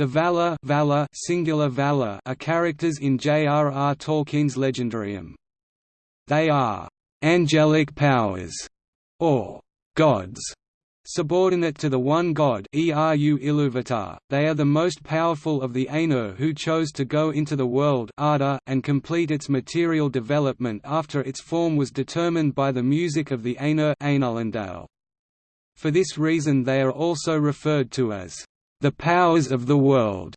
The Valar, Valar singular Vala are characters in J.R.R. Tolkien's Legendarium. They are angelic powers, or gods, subordinate to the one god Eru Iluvatar. They are the most powerful of the Ainur who chose to go into the world Arda and complete its material development after its form was determined by the music of the Ainur For this reason they are also referred to as the powers of the world.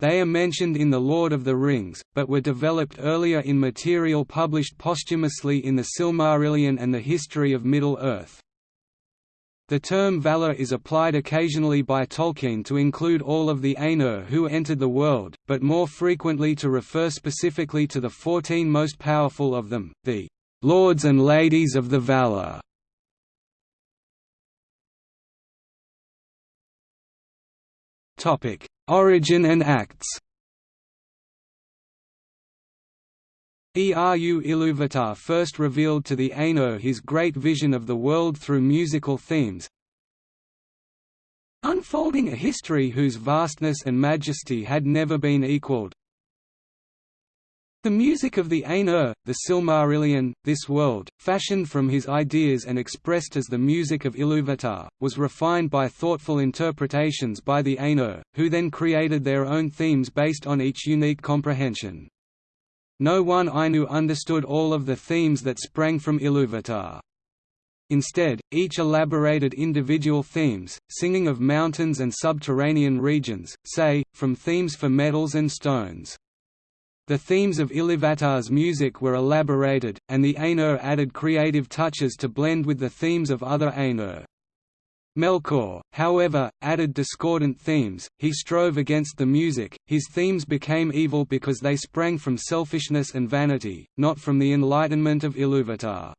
They are mentioned in The Lord of the Rings, but were developed earlier in material published posthumously in the Silmarillion and the History of Middle-earth. The term Valar is applied occasionally by Tolkien to include all of the Ainur who entered the world, but more frequently to refer specifically to the fourteen most powerful of them, the Lords and Ladies of the Valar. Origin and acts Eru Iluvatar first revealed to the Ainur his great vision of the world through musical themes, unfolding a history whose vastness and majesty had never been equalled. The music of the Ainur, the Silmarillion, this world, fashioned from his ideas and expressed as the music of Iluvatar, was refined by thoughtful interpretations by the Ainur, who then created their own themes based on each unique comprehension. No one Ainu understood all of the themes that sprang from Iluvatar. Instead, each elaborated individual themes, singing of mountains and subterranean regions, say, from themes for metals and stones. The themes of Iluvatar's music were elaborated, and the Ainur added creative touches to blend with the themes of other Ainur. Melkor, however, added discordant themes, he strove against the music, his themes became evil because they sprang from selfishness and vanity, not from the enlightenment of Iluvatar.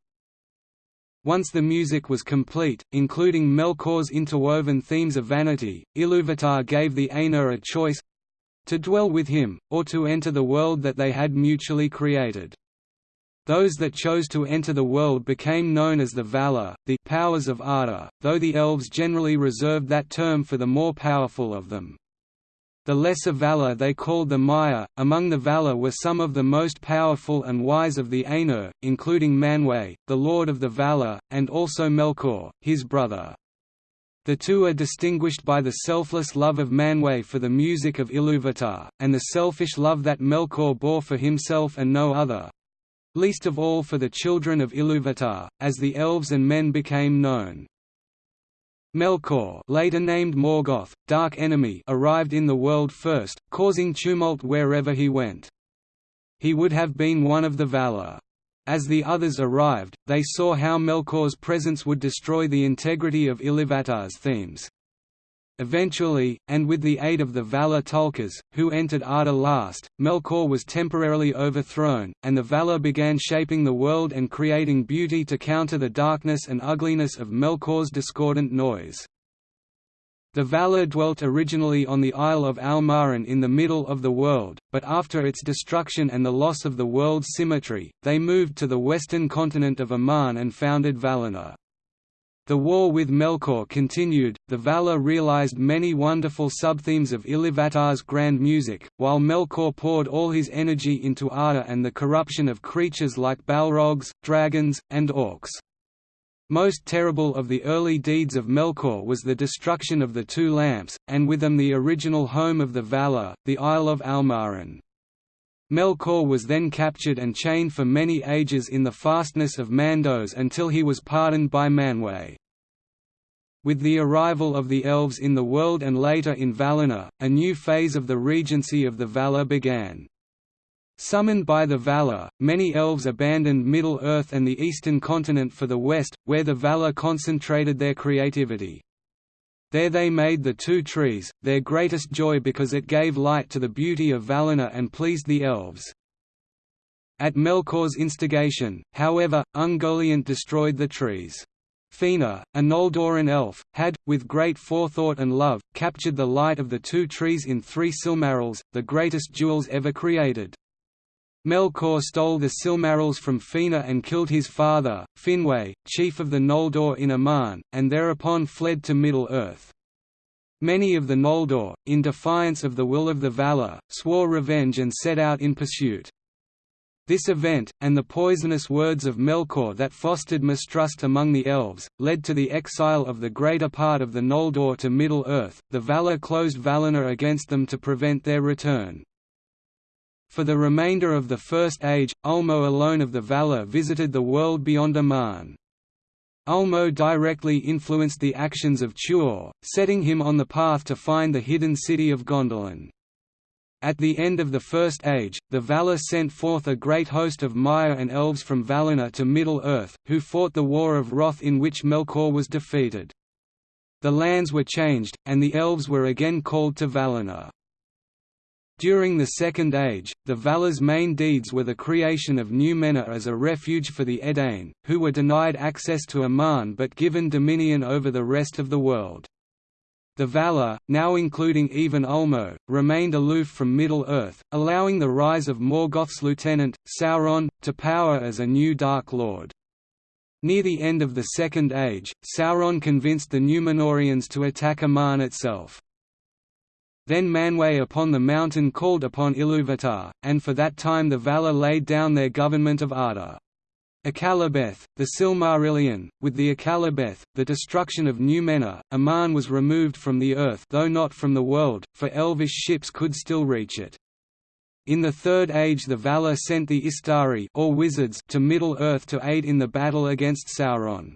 Once the music was complete, including Melkor's interwoven themes of vanity, Iluvatar gave the Ainur a choice, to dwell with him, or to enter the world that they had mutually created. Those that chose to enter the world became known as the Valar, the powers of Arda, though the elves generally reserved that term for the more powerful of them. The lesser Valar they called the Maiar. Among the Valar were some of the most powerful and wise of the Ainur, including Manwë, the lord of the Valar, and also Melkor, his brother. The two are distinguished by the selfless love of Manwë for the music of Iluvatar, and the selfish love that Melkor bore for himself and no other least of all for the children of Iluvatar, as the elves and men became known. Melkor later named Morgoth, Dark Enemy arrived in the world first, causing tumult wherever he went. He would have been one of the Valar. As the others arrived, they saw how Melkor's presence would destroy the integrity of Iluvatar's themes. Eventually, and with the aid of the Valar Tulkas, who entered Arda last, Melkor was temporarily overthrown, and the Valar began shaping the world and creating beauty to counter the darkness and ugliness of Melkor's discordant noise. The Valar dwelt originally on the Isle of Almaran in the middle of the world, but after its destruction and the loss of the world's symmetry, they moved to the western continent of Aman and founded Valinor. The war with Melkor continued, the Valar realized many wonderful subthemes of Iluvatar's grand music, while Melkor poured all his energy into Arda and the corruption of creatures like Balrogs, dragons, and orcs. Most terrible of the early deeds of Melkor was the destruction of the Two Lamps, and with them the original home of the Valar, the Isle of Almaran. Melkor was then captured and chained for many ages in the fastness of Mandos until he was pardoned by Manwë. With the arrival of the elves in the world and later in Valinor, a new phase of the regency of the Valar began. Summoned by the Valar, many elves abandoned Middle-earth and the eastern continent for the west, where the Valar concentrated their creativity. There they made the two trees, their greatest joy because it gave light to the beauty of Valinor and pleased the elves. At Melkor's instigation, however, Ungoliant destroyed the trees. Fëanor, a Noldorin elf, had, with great forethought and love, captured the light of the two trees in three Silmarils, the greatest jewels ever created. Melkor stole the Silmarils from Fëanor and killed his father, Finwë, chief of the Noldor in Aman, and thereupon fled to Middle-earth. Many of the Noldor, in defiance of the will of the Valar, swore revenge and set out in pursuit. This event, and the poisonous words of Melkor that fostered mistrust among the elves, led to the exile of the greater part of the Noldor to Middle-earth. The Valar closed Valinor against them to prevent their return. For the remainder of the First Age, Ulmo alone of the Valar visited the world beyond Aman. Ulmo directly influenced the actions of Tuor, setting him on the path to find the hidden city of Gondolin. At the end of the First Age, the Valar sent forth a great host of Maiar and Elves from Valinor to Middle-earth, who fought the War of Wrath in which Melkor was defeated. The lands were changed, and the Elves were again called to Valinor. During the Second Age, the Valar's main deeds were the creation of Númenor as a refuge for the Edain, who were denied access to Aman but given dominion over the rest of the world. The Valar, now including even Ulmo, remained aloof from Middle-earth, allowing the rise of Morgoth's lieutenant, Sauron, to power as a new Dark Lord. Near the end of the Second Age, Sauron convinced the Númenóreans to attack Aman itself. Then Manwë upon the mountain called upon Iluvatar, and for that time the Valar laid down their government of Arda. Akallabeth, the Silmarillion, with the Akallabeth, the destruction of Numenor, Aman was removed from the earth though not from the world, for elvish ships could still reach it. In the Third Age the Valar sent the Istari or wizards to Middle-earth to aid in the battle against Sauron.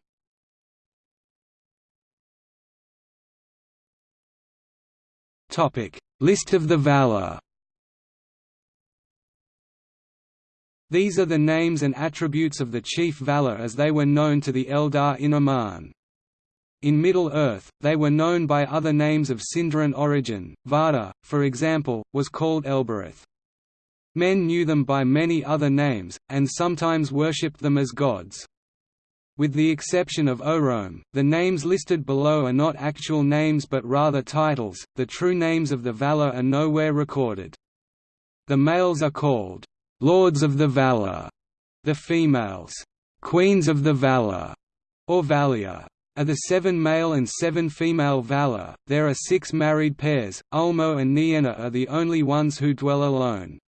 List of the Valar These are the names and attributes of the chief Valar as they were known to the Eldar in Aman. In Middle-earth, they were known by other names of Sindarin origin, Varda, for example, was called Elbereth. Men knew them by many other names, and sometimes worshipped them as gods. With the exception of Orome, the names listed below are not actual names but rather titles, the true names of the Valar are nowhere recorded. The males are called Lords of the Valar, the females, Queens of the Valar, or Valier. Are the seven male and seven female Valar, there are six married pairs, Ulmo and Nienna are the only ones who dwell alone.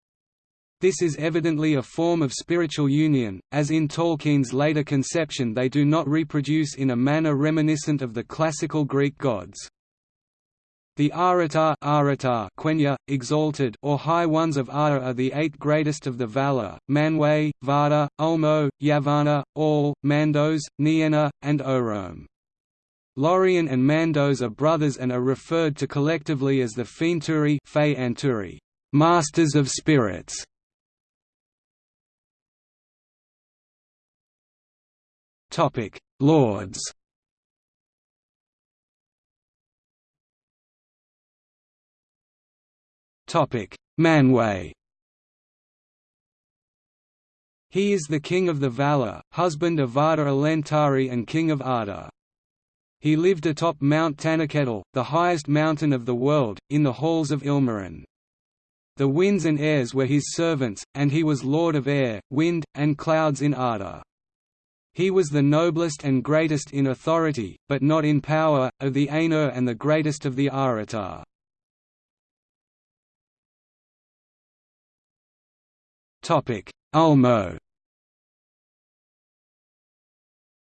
This is evidently a form of spiritual union, as in Tolkien's later conception they do not reproduce in a manner reminiscent of the classical Greek gods. The Aratar, Aratar Quenya, exalted or high ones of Arda are the eight greatest of the Valar, Manwë, Varda, Ulmo, Yavanna, Aulë, Mandos, Nienna, and Orome. Lorien and Mandos are brothers and are referred to collectively as the Fëanturi Anturi, Masters of Spirits. Lords Manwë He is the king of the Valar, husband of Varda Elentari and king of Arda. He lived atop Mount Taniquetil, the highest mountain of the world, in the halls of Ilmarin. The winds and airs were his servants, and he was lord of air, wind, and clouds in Arda. He was the noblest and greatest in authority, but not in power, of the Ainur and the greatest of the Aratar. Ulmo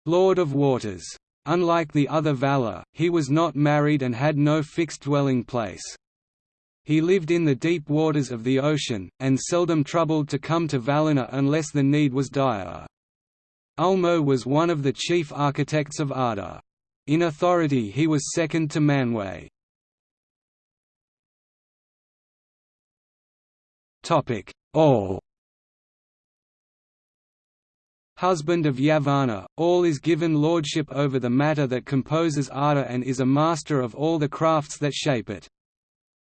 Lord of Waters. Unlike the other Valar, he was not married and had no fixed dwelling place. He lived in the deep waters of the ocean, and seldom troubled to come to Valinor unless the need was dire. Ulmo was one of the chief architects of Arda. In authority he was second to Manwë. Aulë husband of Yavanna, Aulë is given lordship over the matter that composes Arda and is a master of all the crafts that shape it.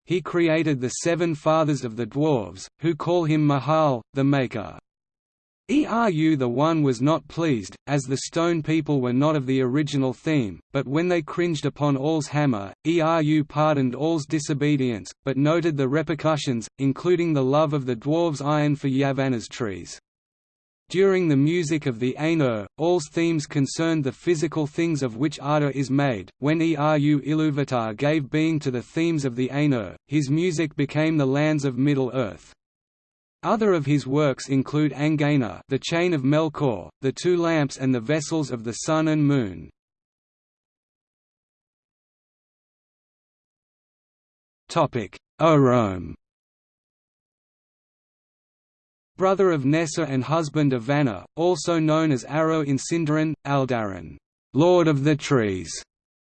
He created the seven fathers of the dwarves, who call him Mahal, the Maker. Eru the One was not pleased, as the Stone People were not of the original theme, but when they cringed upon Aulë's hammer, Eru pardoned Aulë's disobedience, but noted the repercussions, including the love of the dwarves' iron for Yavanna's trees. During the music of the Ainur, Aulë's themes concerned the physical things of which Arda is made. When Eru Ilúvatar gave being to the themes of the Ainur, his music became the lands of Middle-earth. Other of his works include Angaina the Chain of Melkor, the Two Lamps and the Vessels of the Sun and Moon. Topic Orome brother of Nessa and husband of Vanna, also known as Araw in Sindarin, Aldaron, Lord of the Trees,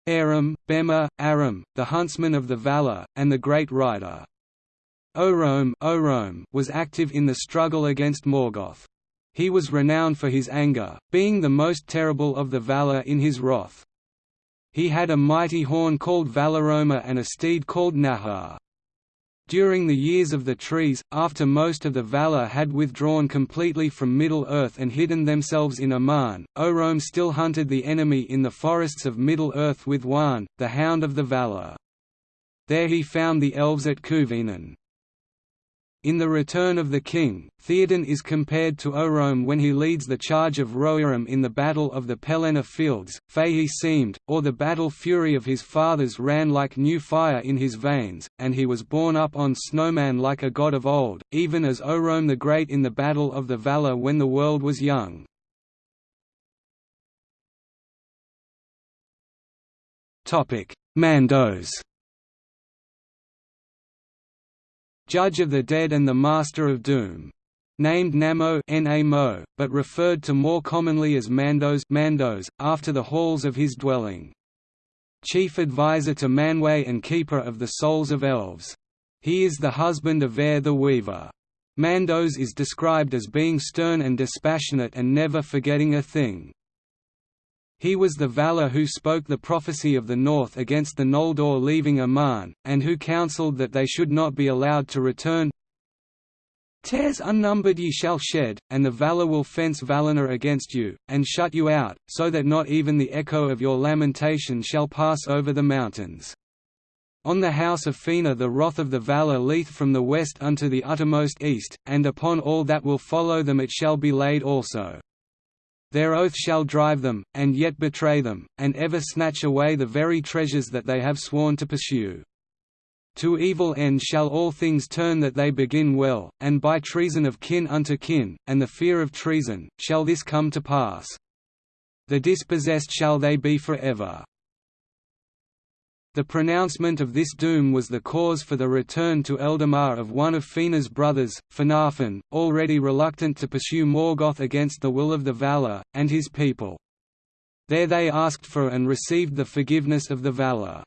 Aram, Bema, Aram, the huntsman of the Valar, and the great rider. Orome, Orome was active in the struggle against Morgoth. He was renowned for his anger, being the most terrible of the Valar in his wrath. He had a mighty horn called Valaroma and a steed called Nahar. During the Years of the Trees, after most of the Valar had withdrawn completely from Middle-earth and hidden themselves in Aman, Orome still hunted the enemy in the forests of Middle-earth with Huan, the Hound of the Valar. There he found the elves at Cuiviénen. In The Return of the King, Theoden is compared to Orome when he leads the charge of Rohirrim in the Battle of the Pelennor Fields. He seemed, or the battle fury of his fathers ran like new fire in his veins, and he was borne up on Snowmane like a god of old, even as Orome the Great in the Battle of the Valar when the world was young. Mandos Judge of the Dead and the Master of Doom. Named Namo Namo, but referred to more commonly as Mandos, Mandos after the halls of his dwelling. Chief advisor to Manwë and keeper of the souls of elves. He is the husband of Eärth the Weaver. Mandos is described as being stern and dispassionate and never forgetting a thing. He was the Valar who spoke the prophecy of the North against the Noldor leaving Aman, and who counselled that they should not be allowed to return Tears unnumbered ye shall shed, and the Valar will fence Valinor against you, and shut you out, so that not even the echo of your lamentation shall pass over the mountains. On the house of Fëanor the wrath of the Valar leath from the west unto the uttermost east, and upon all that will follow them it shall be laid also. Their oath shall drive them, and yet betray them, and ever snatch away the very treasures that they have sworn to pursue. To evil end shall all things turn that they begin well, and by treason of kin unto kin, and the fear of treason, shall this come to pass. The dispossessed shall they be for ever. The pronouncement of this doom was the cause for the return to Eldamar of one of Fëanor's brothers, Finarfin, already reluctant to pursue Morgoth against the will of the Valar, and his people. There they asked for and received the forgiveness of the Valar.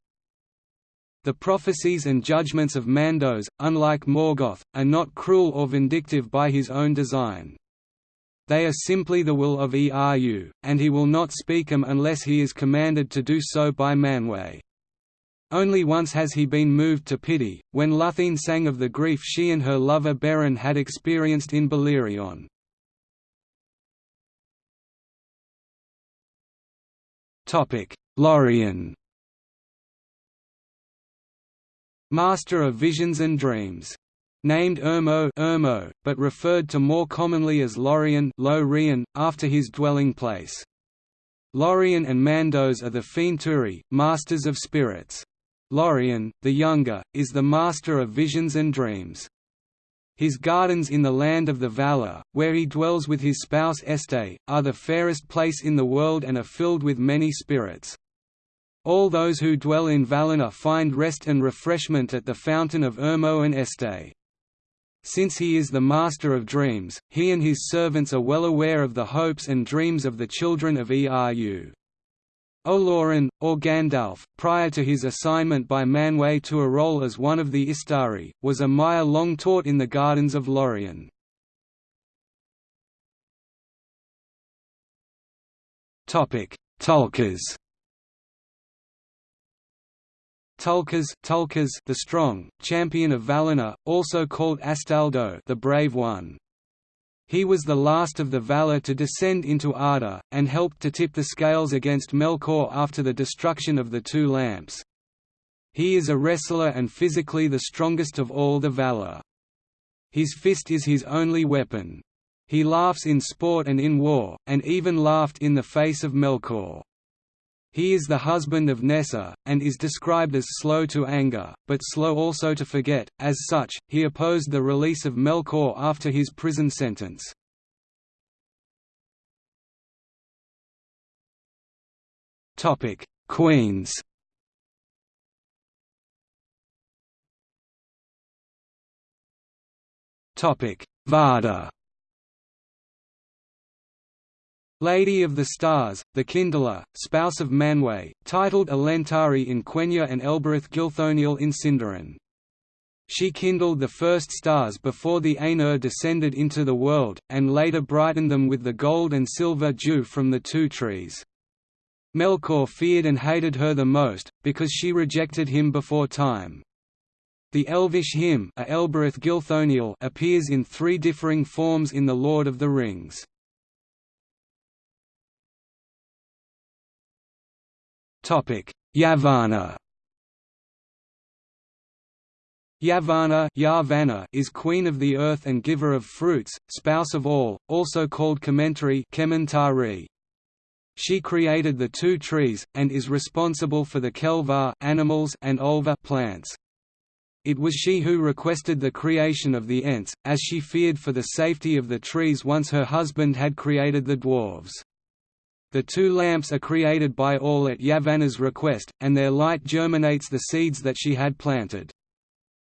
The prophecies and judgments of Mandos, unlike Morgoth, are not cruel or vindictive by his own design. They are simply the will of Eru, and he will not speak them unless he is commanded to do so by Manwë. Only once has he been moved to pity, when Luthien sang of the grief she and her lover Beren had experienced in Beleriand. Lorien Master of Visions and Dreams. Named Irmo, Irmo but referred to more commonly as Lorien Lo after his dwelling place. Lorien and Mandos are the Fëanturi, masters of spirits. Lorien, the younger, is the master of visions and dreams. His gardens in the land of the Valar, where he dwells with his spouse Este, are the fairest place in the world and are filled with many spirits. All those who dwell in Valinor find rest and refreshment at the fountain of Irmo and Este. Since he is the master of dreams, he and his servants are well aware of the hopes and dreams of the children of Eru. Olorin, or Gandalf, prior to his assignment by Manwë to a role as one of the Istari, was a Maiar long taught in the gardens of Lorien. Tulkas Tulkas, Tulkas the strong, champion of Valinor, also called Astaldo the brave one. He was the last of the Valar to descend into Arda, and helped to tip the scales against Melkor after the destruction of the Two Lamps. He is a wrestler and physically the strongest of all the Valar. His fist is his only weapon. He laughs in sport and in war, and even laughed in the face of Melkor. He is the husband of Nessa, and is described as slow to anger, but slow also to forget. As such, he opposed the release of Melkor after his prison sentence. Topic: Queens. Topic: Varda. Lady of the Stars, the Kindler, spouse of Manwë, titled Elentari in Quenya and Elbereth Gilthoniel in Sindarin. She kindled the first stars before the Ainur descended into the world, and later brightened them with the gold and silver dew from the two trees. Melkor feared and hated her the most, because she rejected him before time. The elvish hymn Elbereth appears in three differing forms in The Lord of the Rings. Yavanna Yavanna, Yavanna is queen of the earth and giver of fruits, spouse of Aulë, also called Kementari Kementari. She created the two trees, and is responsible for the Kelvar animals and Olva plants. It was she who requested the creation of the Ents, as she feared for the safety of the trees once her husband had created the dwarves. The two lamps are created by Aulë at Yavanna's request, and their light germinates the seeds that she had planted.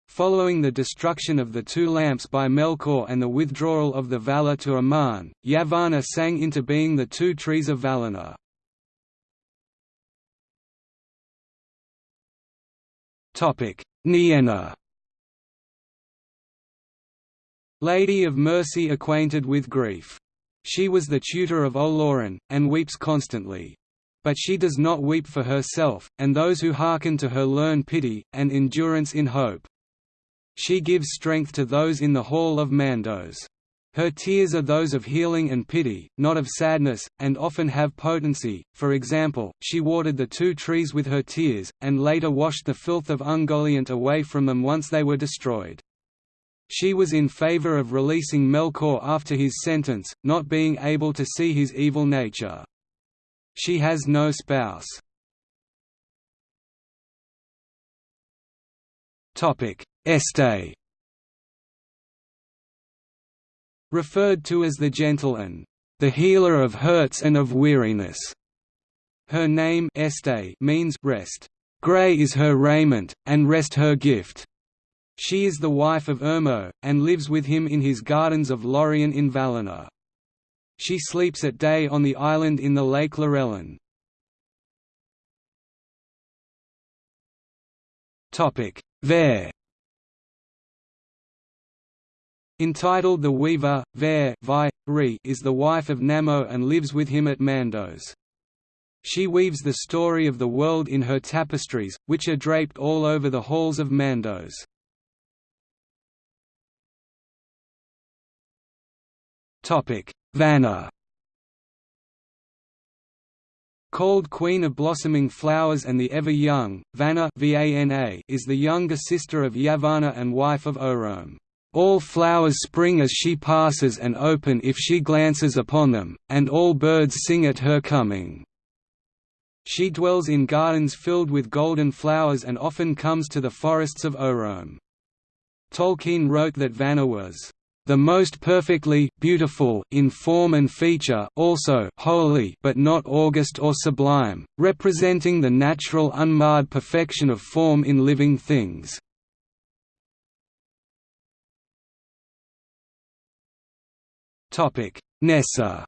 Following the destruction of the two lamps by Melkor and the withdrawal of the Valar to Aman, Yavanna sang into being the two trees of Valinor. Nienna Lady of Mercy acquainted with grief she was the tutor of Olórin, and weeps constantly. But she does not weep for herself, and those who hearken to her learn pity, and endurance in hope. She gives strength to those in the hall of Mandos. Her tears are those of healing and pity, not of sadness, and often have potency. For example, she watered the two trees with her tears, and later washed the filth of Ungoliant away from them once they were destroyed. She was in favor of releasing Melkor after his sentence, not being able to see his evil nature. She has no spouse. Este Referred to as the gentle and the healer of hurts and of weariness. Her name Este means rest. Grey is her raiment, and rest her gift. She is the wife of Irmo, and lives with him in his gardens of Lorien in Valinor. She sleeps at day on the island in the Lake Lorelin. Vairë Entitled The Weaver, Vairë Vi, is the wife of Namo and lives with him at Mandos. She weaves the story of the world in her tapestries, which are draped all over the halls of Mandos. Vanna Called Queen of Blossoming Flowers and the Ever Young, Vanna is the younger sister of Yavanna and wife of Orome. All flowers spring as she passes and open if she glances upon them, and all birds sing at her coming. She dwells in gardens filled with golden flowers and often comes to the forests of Orome. Tolkien wrote that Vanna was the most perfectly beautiful in form and feature also holy but not august or sublime, representing the natural unmarred perfection of form in living things. topic Nessa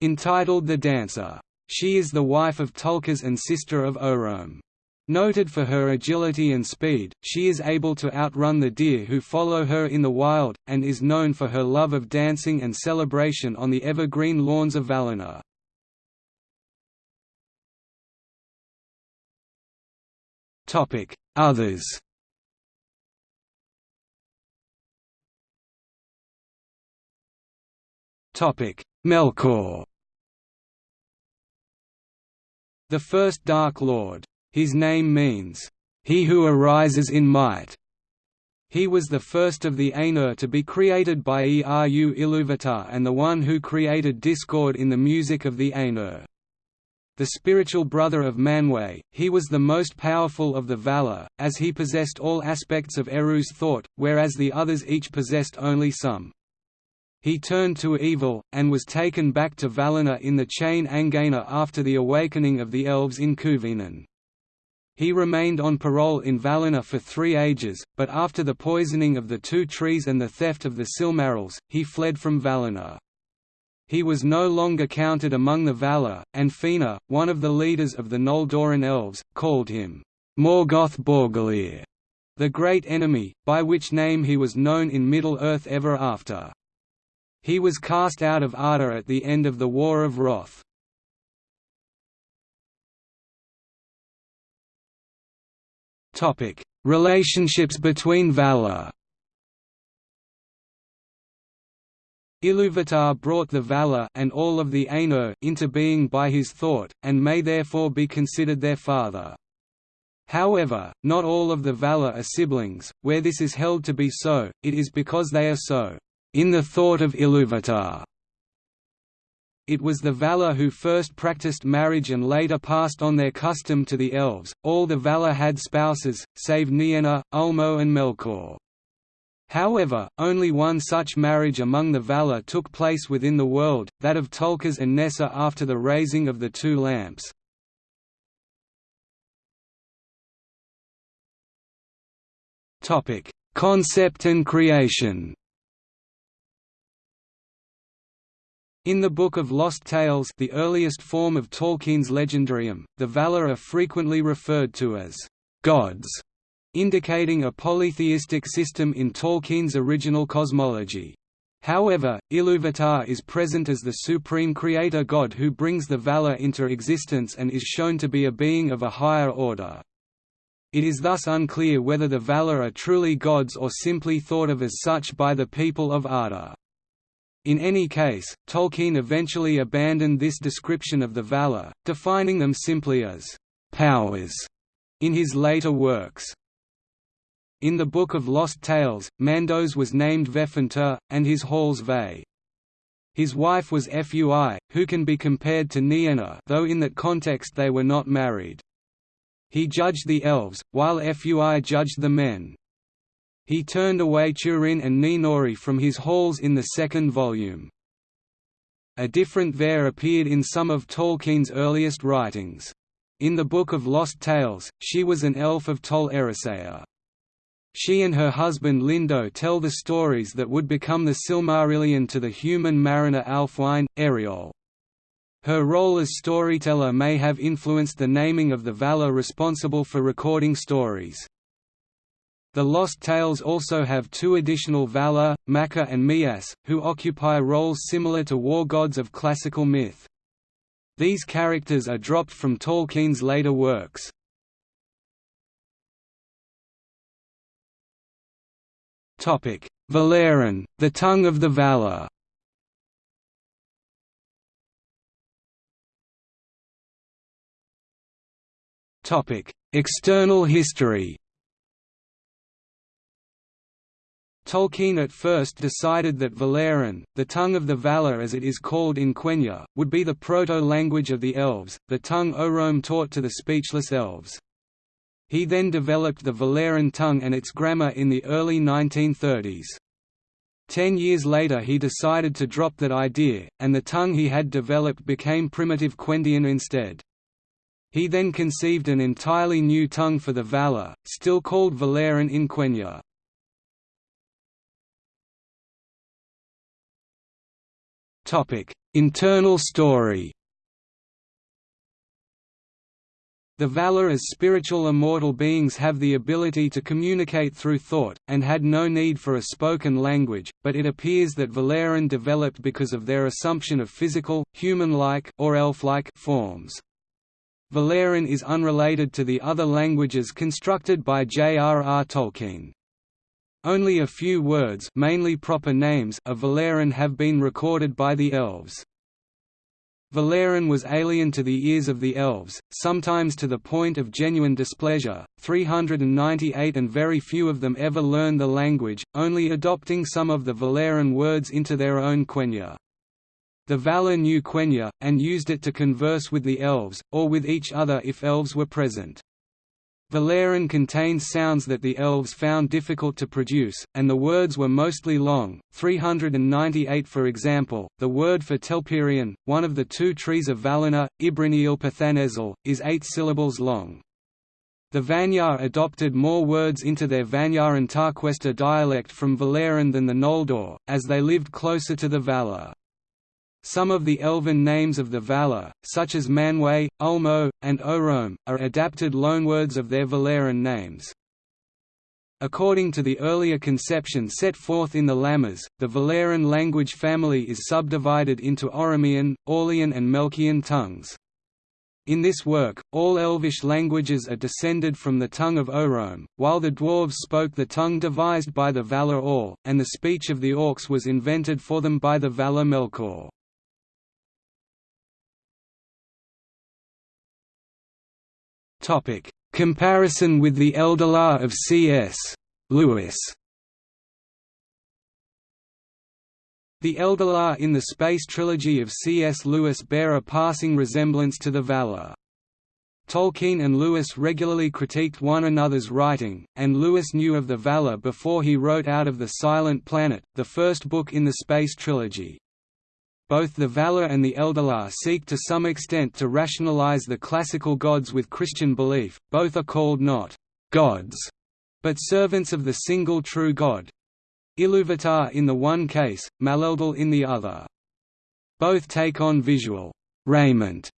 Entitled The Dancer. She is the wife of Tulkas and sister of Orome. Noted for her agility and speed, she is able to outrun the deer who follow her in the wild, and is known for her love of dancing and celebration on the evergreen lawns of Valinor. Others. Melkor. The first Dark Lord his name means, "...he who arises in might". He was the first of the Ainur to be created by Eru Iluvatar and the one who created discord in the music of the Ainur. The spiritual brother of Manwe, he was the most powerful of the Valar, as he possessed all aspects of Eru's thought, whereas the others each possessed only some. He turned to evil, and was taken back to Valinor in the chain Angaina after the awakening of the elves in Cuiviénen. He remained on parole in Valinor for three ages, but after the poisoning of the two trees and the theft of the Silmarils, he fled from Valinor. He was no longer counted among the Valar, and Fëanor, one of the leaders of the Noldorin elves, called him Morgoth Bauglir, the Great Enemy, by which name he was known in Middle-earth ever after. He was cast out of Arda at the end of the War of Wrath. Topic: Relationships between Valar. Iluvatar brought the Valar and all of the Ainur into being by his thought, and may therefore be considered their father. However, not all of the Valar are siblings, where this is held to be so, it is because they are so, in the thought of Iluvatar. It was the Valar who first practiced marriage and later passed on their custom to the elves. All the Valar had spouses, save Nienna, Ulmo, and Melkor. However, only one such marriage among the Valar took place within the world, that of Tulkas and Nessa after the raising of the two lamps. Concept and creation In the Book of Lost Tales the earliest form of Tolkien's legendarium, the Valar are frequently referred to as «gods», indicating a polytheistic system in Tolkien's original cosmology. However, Iluvatar is present as the supreme creator god who brings the Valar into existence and is shown to be a being of a higher order. It is thus unclear whether the Valar are truly gods or simply thought of as such by the people of Arda. In any case, Tolkien eventually abandoned this description of the Valar, defining them simply as «powers» in his later works. In the Book of Lost Tales, Mandos was named Vefentur, and his halls Ve. His wife was Fui, who can be compared to Nienna though in that context they were not married. He judged the elves, while Fui judged the men. He turned away Turin and Nienori from his halls in the second volume. A different Vairë appeared in some of Tolkien's earliest writings. In the Book of Lost Tales, she was an elf of Tol Eressëa. She and her husband Lindo tell the stories that would become the Silmarillion to the human mariner Ælfwine, Eriol. Her role as storyteller may have influenced the naming of the Valar responsible for recording stories. The Lost Tales also have two additional Valar, Maka and Mias, who occupy roles similar to war gods of classical myth. These characters are dropped from Tolkien's later works. Valarin, the tongue of the Valar External history Tolkien at first decided that Valarin, the tongue of the Valar as it is called in Quenya, would be the proto-language of the Elves, the tongue Orome taught to the speechless Elves. He then developed the Valarin tongue and its grammar in the early 1930s. Ten years later he decided to drop that idea, and the tongue he had developed became primitive Quendian instead. He then conceived an entirely new tongue for the Valar, still called Valarin in Quenya. Topic: Internal story. The Valar as spiritual immortal beings have the ability to communicate through thought, and had no need for a spoken language, but it appears that Valarin developed because of their assumption of physical, human-like or elf-like forms. Valarin is unrelated to the other languages constructed by J.R.R. Tolkien. Only a few words mainly proper names of Valarin have been recorded by the elves. Valarin was alien to the ears of the elves, sometimes to the point of genuine displeasure. 398 and very few of them ever learned the language, only adopting some of the Valarin words into their own Quenya. The Valar knew Quenya, and used it to converse with the elves, or with each other if elves were present. Valarin contains sounds that the elves found difficult to produce, and the words were mostly long. 398 For example, the word for Telperion, one of the two trees of Valinor, Ibriniel Pathanezel, is eight syllables long. The Vanyar adopted more words into their Vanyar and Tarquesta dialect from Valarin than the Noldor, as they lived closer to the Valar. Some of the elven names of the Valar, such as Manwë, Ulmo, and Orome, are adapted loanwords of their Valarin names. According to the earlier conception set forth in the Lhammas, the Valarin language family is subdivided into Oromian, Orlian and Melkian tongues. In this work, all Elvish languages are descended from the tongue of Orome, while the dwarves spoke the tongue devised by the Valar Aulë, and the speech of the Orcs was invented for them by the Valar Melkor. Topic: Comparison with the Eldar of C.S. Lewis. The Eldar in the Space Trilogy of C.S. Lewis bear a passing resemblance to the Valar. Tolkien and Lewis regularly critiqued one another's writing, and Lewis knew of the Valar before he wrote Out of the Silent Planet, the first book in the Space Trilogy. Both the Valar and the Eldar seek to some extent to rationalize the classical gods with Christian belief, both are called not «gods», but servants of the single true God. Iluvatar in the one case, Maleldil in the other. Both take on visual «raiment»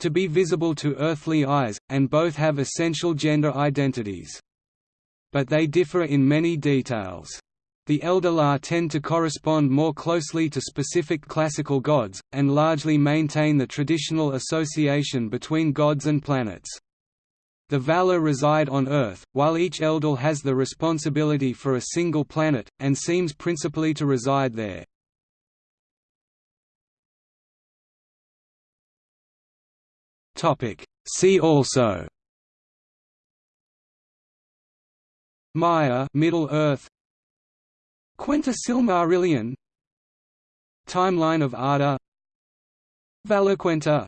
to be visible to earthly eyes, and both have essential gender identities. But they differ in many details. The Eldar tend to correspond more closely to specific classical gods, and largely maintain the traditional association between gods and planets. The Valar reside on Earth, while each Eldil has the responsibility for a single planet, and seems principally to reside there. See also Maia Middle Earth Quenta Silmarillion Timeline of Arda. Valaquenta